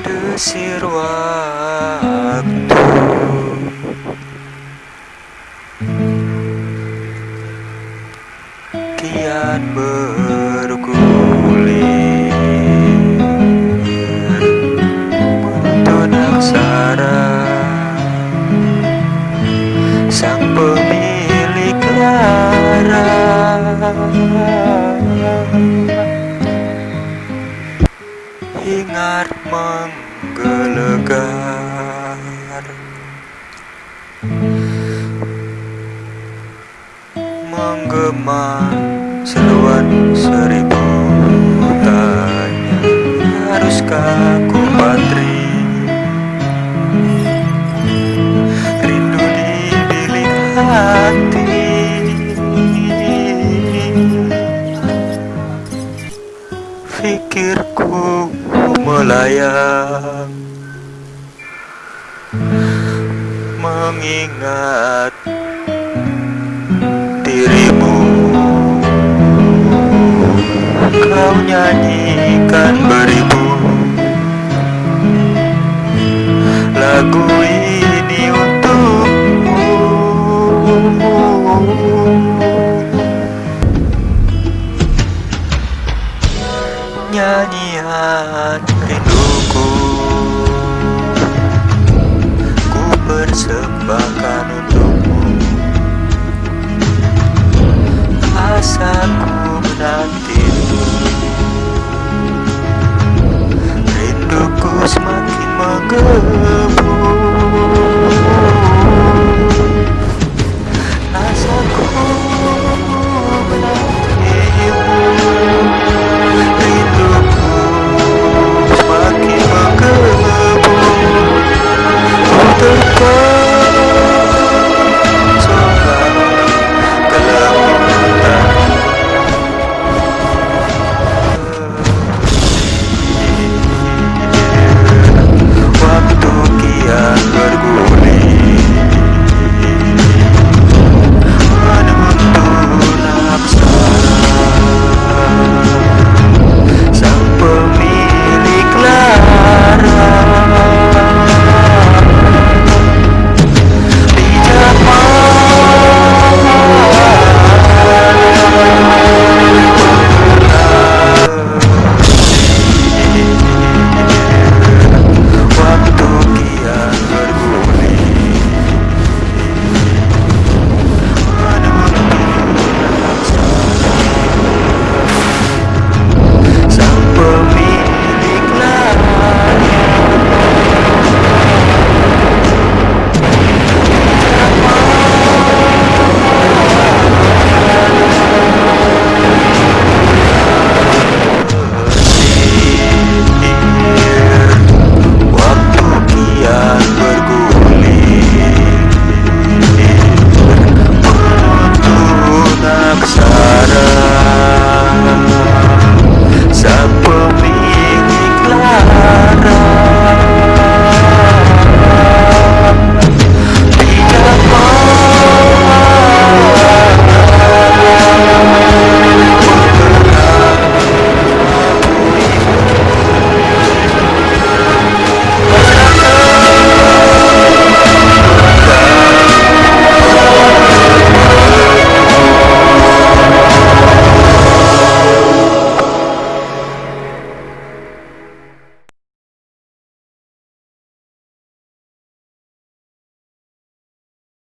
Desir waktu. Kian bergulir Menuntun aksara. Sang pemilik lara Hingar menggelegar. Menggema seruan seribu tanya Haruskah ku patri Rindu di bilik hati Fikirku melayang. Mengingat dirimu Kau nyanyikan beribu. Lagu ini untukmu Rinduku. Ku persembahkan untukmu. Asaku menantimu. Rinduku semakin menggema